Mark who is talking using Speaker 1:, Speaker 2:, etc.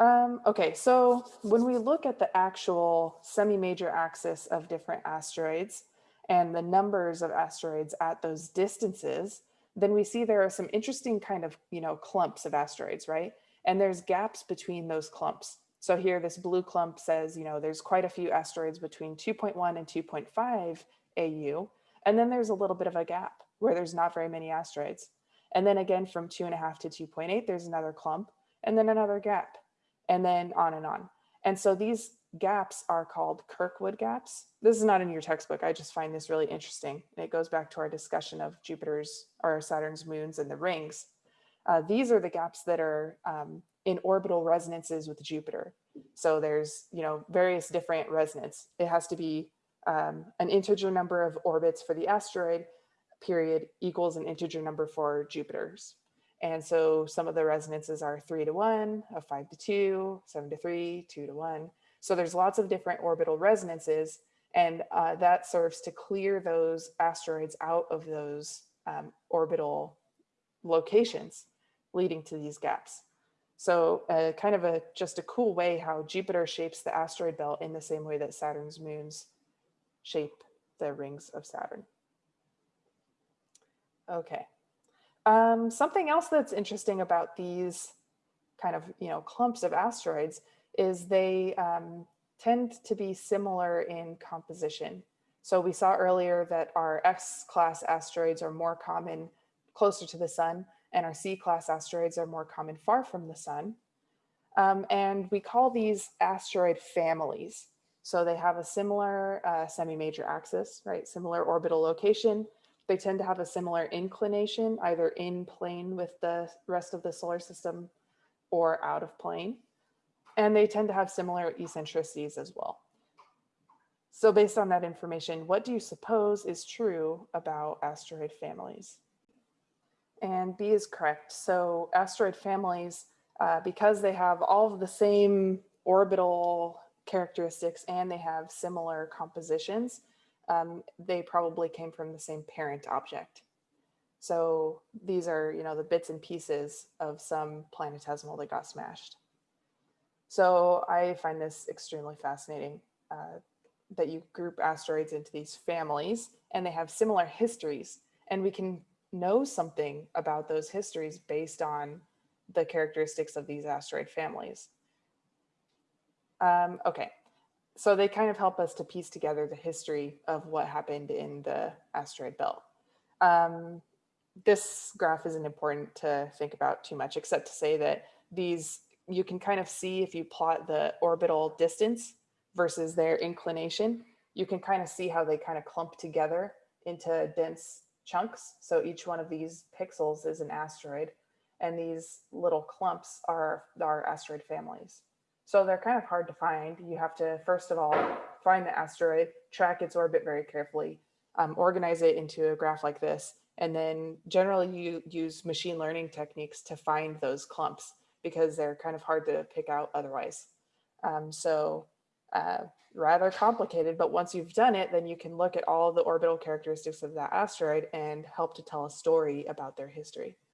Speaker 1: Um, okay, so when we look at the actual semi-major axis of different asteroids and the numbers of asteroids at those distances, then we see there are some interesting kind of, you know, clumps of asteroids, right? And there's gaps between those clumps. So here this blue clump says, you know, there's quite a few asteroids between 2.1 and 2.5 AU. And then there's a little bit of a gap where there's not very many asteroids. And then again, from two and a half to 2.8, there's another clump and then another gap and then on and on. And so these gaps are called Kirkwood gaps. This is not in your textbook. I just find this really interesting. And it goes back to our discussion of Jupiter's or Saturn's moons and the rings. Uh, these are the gaps that are um, in orbital resonances with Jupiter. So there's, you know, various different resonance. It has to be um, an integer number of orbits for the asteroid period equals an integer number for Jupiter's. And so some of the resonances are three to one, a five to two, seven to three, two to one. So there's lots of different orbital resonances and uh, that serves to clear those asteroids out of those um, orbital locations leading to these gaps. So uh, kind of a just a cool way how Jupiter shapes the asteroid belt in the same way that Saturn's moons shape the rings of Saturn. Okay. Um, something else that's interesting about these kind of, you know, clumps of asteroids is they um, tend to be similar in composition. So we saw earlier that our S-class asteroids are more common closer to the sun and our C-class asteroids are more common far from the sun. Um, and we call these asteroid families. So they have a similar uh, semi-major axis, right? Similar orbital location, they tend to have a similar inclination, either in plane with the rest of the solar system or out of plane. And they tend to have similar eccentricities as well. So based on that information, what do you suppose is true about asteroid families? And B is correct. So asteroid families, uh, because they have all of the same orbital characteristics and they have similar compositions, um, they probably came from the same parent object. So these are, you know, the bits and pieces of some planetesimal that got smashed. So I find this extremely fascinating uh, that you group asteroids into these families and they have similar histories and we can know something about those histories based on the characteristics of these asteroid families. Um, okay, so they kind of help us to piece together the history of what happened in the asteroid belt. Um, this graph isn't important to think about too much, except to say that these, you can kind of see if you plot the orbital distance versus their inclination, you can kind of see how they kind of clump together into dense chunks. So each one of these pixels is an asteroid and these little clumps are our asteroid families. So they're kind of hard to find. You have to, first of all, find the asteroid, track its orbit very carefully, um, organize it into a graph like this, and then generally you use machine learning techniques to find those clumps because they're kind of hard to pick out otherwise. Um, so uh, rather complicated, but once you've done it, then you can look at all the orbital characteristics of that asteroid and help to tell a story about their history.